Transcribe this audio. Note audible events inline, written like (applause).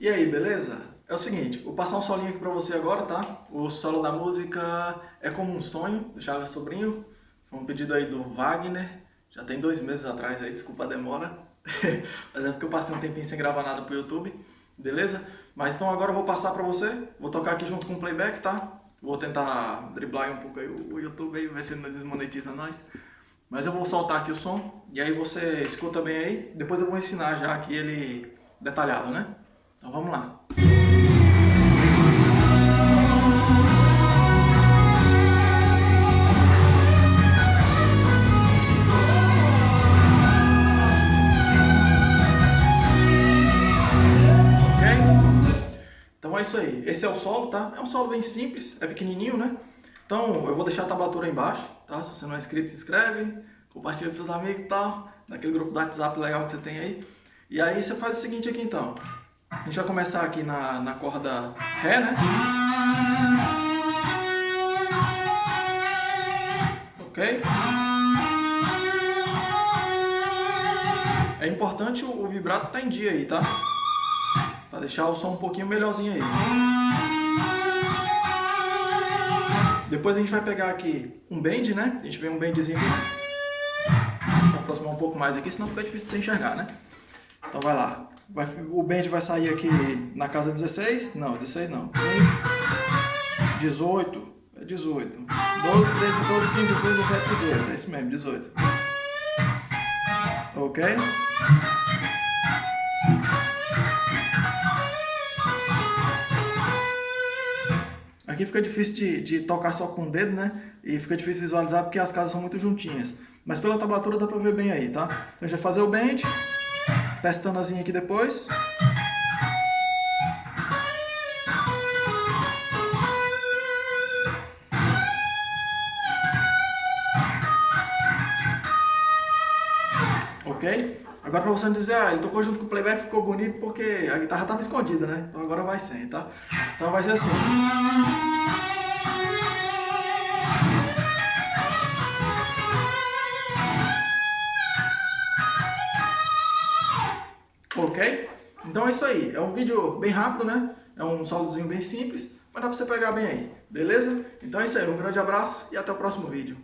E aí, beleza? É o seguinte, vou passar um solinho aqui pra você agora, tá? O solo da música é como um sonho, do Chagas Sobrinho. Foi um pedido aí do Wagner, já tem dois meses atrás aí, desculpa a demora. (laughs) Mas é porque eu passei um tempinho sem gravar nada pro YouTube, beleza? Mas então agora eu vou passar pra você, vou tocar aqui junto com o playback, tá? Vou tentar driblar um pouco aí o YouTube aí, ver se ele não desmonetiza nós. Mas eu vou soltar aqui o som, e aí você escuta bem aí. Depois eu vou ensinar já aqui ele detalhado, né? Então vamos lá. Então é isso aí. Esse é o solo, tá? É um solo bem simples, é pequenininho, né? Então eu vou deixar a tablatura aí embaixo, tá? Se você não é inscrito, se inscreve, compartilha com seus amigos e tal, naquele grupo do WhatsApp legal que você tem aí. E aí você faz o seguinte aqui então. A gente vai começar aqui na, na corda Ré, né? Ok? É importante o, o vibrato estar tá em dia aí, tá? Pra deixar o som um pouquinho melhorzinho aí. Depois a gente vai pegar aqui um bend, né? A gente vê um bendzinho aqui. Deixa eu aproximar um pouco mais aqui, senão fica difícil de você enxergar, né? Então vai lá. Vai, o bend vai sair aqui na casa 16, não, 16 não, 15, 18, é 18, 12, 13, 14, 15, 16, 17, 18, é isso mesmo, 18. Ok? Aqui fica difícil de, de tocar só com o dedo, né? E fica difícil visualizar porque as casas são muito juntinhas. Mas pela tablatura dá pra ver bem aí, tá? Então a gente vai fazer o bend pestanazinha aqui depois. Ok? Agora pra você não dizer, ah, ele tocou junto com o playback, ficou bonito porque a guitarra estava escondida, né? Então agora vai sem, tá? Então vai ser assim. Ok? Então é isso aí. É um vídeo bem rápido, né? É um solozinho bem simples, mas dá pra você pegar bem aí. Beleza? Então é isso aí. Um grande abraço e até o próximo vídeo.